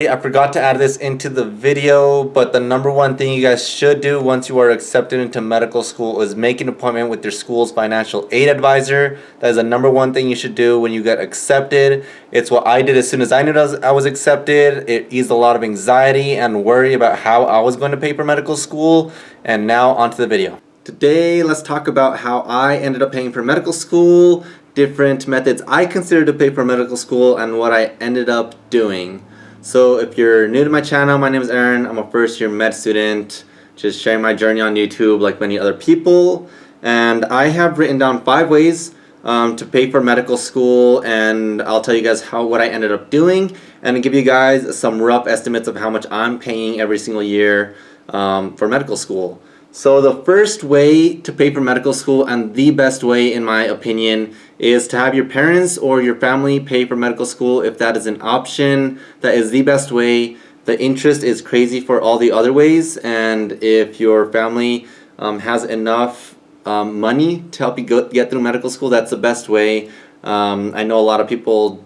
I forgot to add this into the video, but the number one thing you guys should do once you are accepted into medical school is make an appointment with your school's financial aid advisor. That is the number one thing you should do when you get accepted. It's what I did as soon as I knew I was accepted. It eased a lot of anxiety and worry about how I was going to pay for medical school. And now onto the video. Today, let's talk about how I ended up paying for medical school, different methods I considered to pay for medical school, and what I ended up doing. So if you're new to my channel, my name is Aaron. I'm a first year med student, just sharing my journey on YouTube like many other people. And I have written down five ways um, to pay for medical school and I'll tell you guys how what I ended up doing and give you guys some rough estimates of how much I'm paying every single year um, for medical school. So the first way to pay for medical school and the best way in my opinion is to have your parents or your family pay for medical school if that is an option. That is the best way. The interest is crazy for all the other ways and if your family um, has enough um, money to help you go, get through medical school, that's the best way. Um, I know a lot of people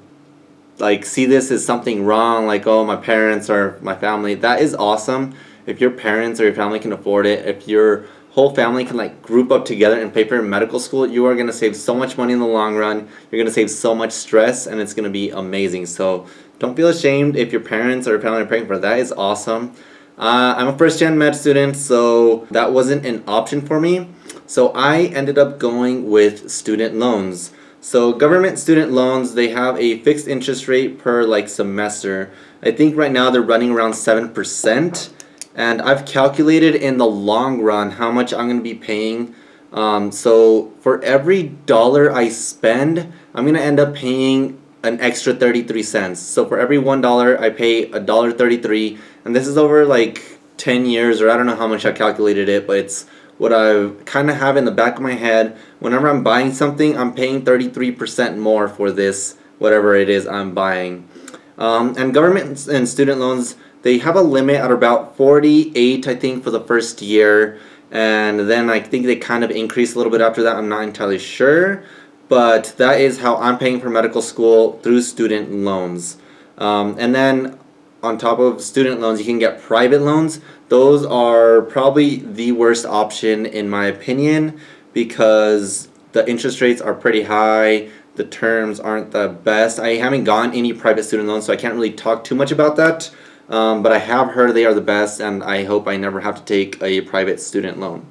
like see this as something wrong like oh my parents or my family. That is awesome if your parents or your family can afford it, if your whole family can like group up together and pay for medical school, you are going to save so much money in the long run. You're going to save so much stress and it's going to be amazing. So don't feel ashamed if your parents or family are paying for. That is awesome. Uh, I'm a first gen med student, so that wasn't an option for me. So I ended up going with student loans. So government student loans, they have a fixed interest rate per like semester. I think right now they're running around 7% and I've calculated in the long run how much I'm going to be paying. Um, so for every dollar I spend, I'm going to end up paying an extra 33 cents. So for every one dollar, I pay a dollar 33, and this is over like 10 years, or I don't know how much I calculated it, but it's what I kind of have in the back of my head. Whenever I'm buying something, I'm paying 33% more for this, whatever it is I'm buying. Um, and government and student loans, they have a limit at about 48, I think, for the first year. And then I think they kind of increase a little bit after that. I'm not entirely sure. But that is how I'm paying for medical school through student loans. Um, and then on top of student loans, you can get private loans. Those are probably the worst option in my opinion because the interest rates are pretty high. The terms aren't the best. I haven't gotten any private student loans, so I can't really talk too much about that. Um, but I have heard they are the best and I hope I never have to take a private student loan.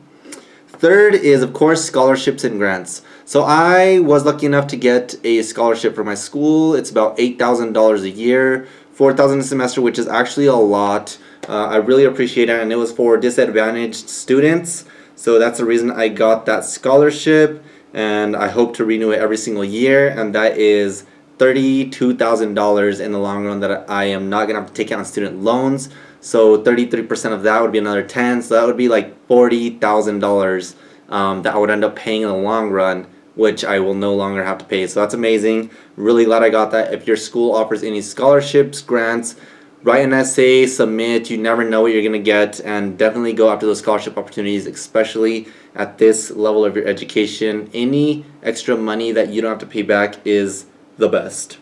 Third is of course scholarships and grants. So I was lucky enough to get a scholarship for my school. It's about $8,000 a year, 4000 a semester which is actually a lot. Uh, I really appreciate it and it was for disadvantaged students. So that's the reason I got that scholarship and I hope to renew it every single year and that is $32,000 in the long run that I am not going to have to take out on student loans. So 33% of that would be another 10. So that would be like $40,000 um, that I would end up paying in the long run, which I will no longer have to pay. So that's amazing. Really glad I got that. If your school offers any scholarships, grants, write an essay, submit. You never know what you're going to get. And definitely go after those scholarship opportunities, especially at this level of your education. Any extra money that you don't have to pay back is the best.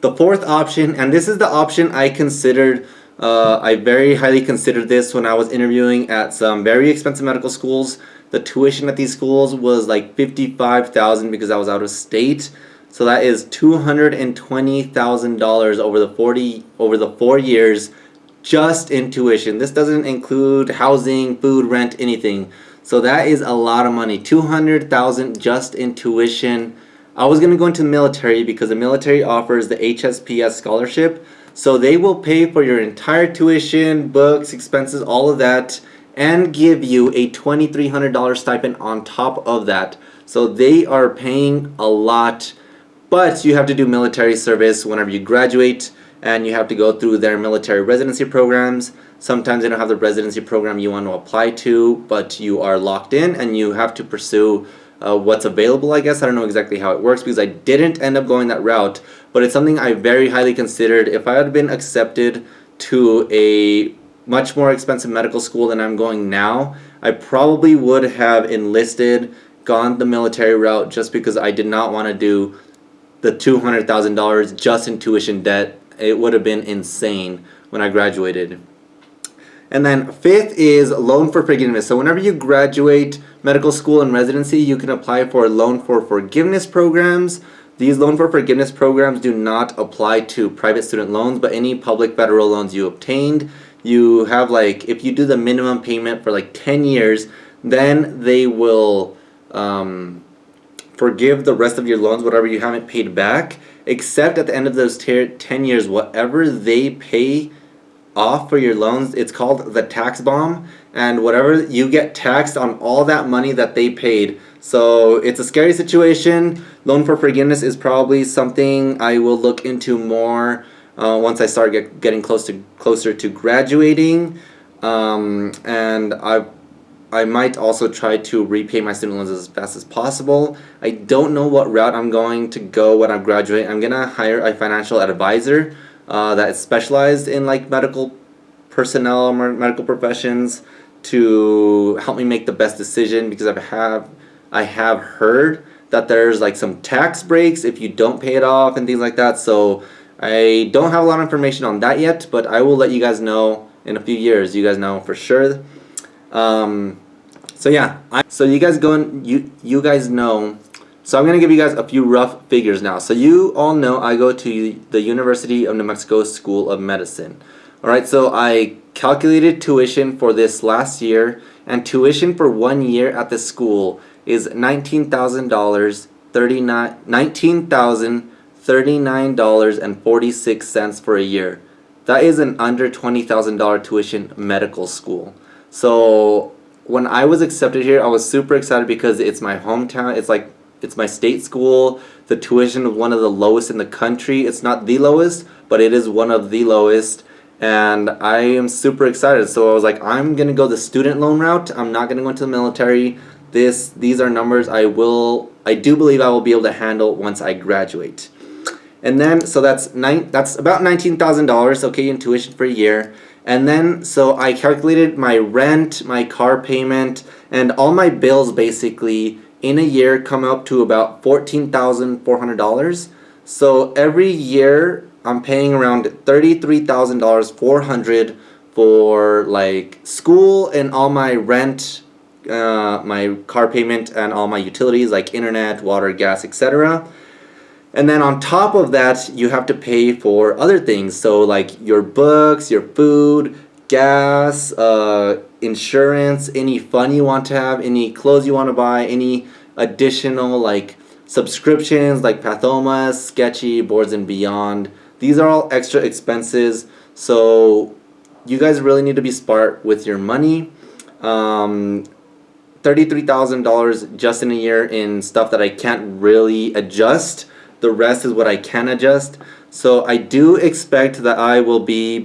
The fourth option, and this is the option I considered, uh, I very highly considered this when I was interviewing at some very expensive medical schools. The tuition at these schools was like 55000 because I was out of state. So that is $220,000 over the 40 over the 4 years just in tuition. This doesn't include housing, food, rent, anything. So that is a lot of money. 200,000 just in tuition I was going to go into the military because the military offers the HPSP scholarship. So they will pay for your entire tuition, books, expenses, all of that, and give you a $2,300 stipend on top of that. So they are paying a lot, but you have to do military service whenever you graduate, and you have to go through their military residency programs. Sometimes they don't have the residency program you want to apply to, but you are locked in and you have to pursue uh, what's available, I guess. I don't know exactly how it works because I didn't end up going that route, but it's something I very highly considered. If I had been accepted to a much more expensive medical school than I'm going now, I probably would have enlisted, gone the military route just because I did not want to do the $200,000 just in tuition debt it would have been insane when I graduated. And then fifth is loan for forgiveness. So whenever you graduate medical school and residency, you can apply for loan for forgiveness programs. These loan for forgiveness programs do not apply to private student loans, but any public federal loans you obtained, you have like, if you do the minimum payment for like 10 years, then they will um, forgive the rest of your loans, whatever you haven't paid back, except at the end of those 10 years, whatever they pay off for your loans. It's called the tax bomb and whatever you get taxed on all that money that they paid. So it's a scary situation. Loan for forgiveness is probably something I will look into more uh, once I start get, getting close to closer to graduating. Um, and I I might also try to repay my student loans as fast as possible. I don't know what route I'm going to go when I graduate. I'm gonna hire a financial advisor uh, that is specialized in like medical personnel or medical professions to help me make the best decision because I have I have heard that there's like some tax breaks if you don't pay it off and things like that. So I don't have a lot of information on that yet but I will let you guys know in a few years. You guys know for sure. Um, so yeah. I, so you guys go and you you guys know so I'm going to give you guys a few rough figures now. So you all know I go to the University of New Mexico School of Medicine. Alright, so I calculated tuition for this last year and tuition for one year at the school is $19,000, $19,039.46 for a year. That is an under $20,000 tuition medical school. So when I was accepted here, I was super excited because it's my hometown. It's like it's my state school. The tuition is one of the lowest in the country. It's not the lowest, but it is one of the lowest. And I am super excited. So I was like, I'm going to go the student loan route. I'm not going to go into the military. This, these are numbers I will, I do believe I will be able to handle once I graduate. And then, so that's nine, that's about $19,000, okay, in tuition for a year. And then, so I calculated my rent, my car payment, and all my bills basically in a year come up to about $14,400. So every year I'm paying around 33,400 for like school and all my rent, uh, my car payment and all my utilities like internet, water, gas, etc. And then on top of that, you have to pay for other things. So like your books, your food, gas, uh, insurance, any fun you want to have, any clothes you want to buy, any additional like subscriptions like Pathomas, Sketchy, Boards and Beyond. These are all extra expenses. So you guys really need to be smart with your money. Um, $33,000 just in a year in stuff that I can't really adjust. The rest is what I can adjust. So I do expect that I will be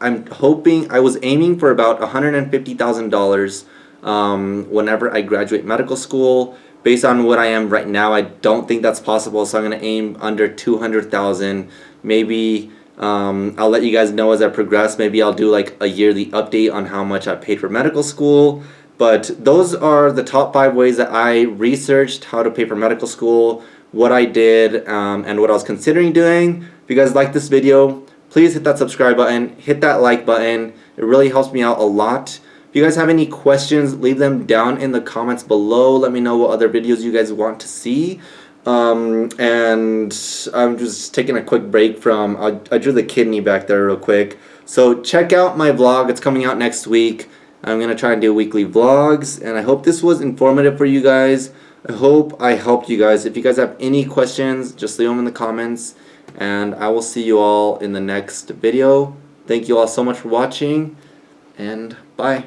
I'm hoping, I was aiming for about $150,000 um, whenever I graduate medical school. Based on what I am right now, I don't think that's possible, so I'm going to aim under 200,000. Maybe um, I'll let you guys know as I progress. Maybe I'll do like a yearly update on how much I paid for medical school. But those are the top five ways that I researched how to pay for medical school, what I did, um, and what I was considering doing. If you guys like this video, please hit that subscribe button, hit that like button. It really helps me out a lot. If you guys have any questions, leave them down in the comments below. Let me know what other videos you guys want to see. Um, and I'm just taking a quick break from, I, I drew the kidney back there real quick. So check out my vlog. It's coming out next week. I'm going to try and do weekly vlogs. And I hope this was informative for you guys. I hope I helped you guys. If you guys have any questions, just leave them in the comments and I will see you all in the next video. Thank you all so much for watching and bye.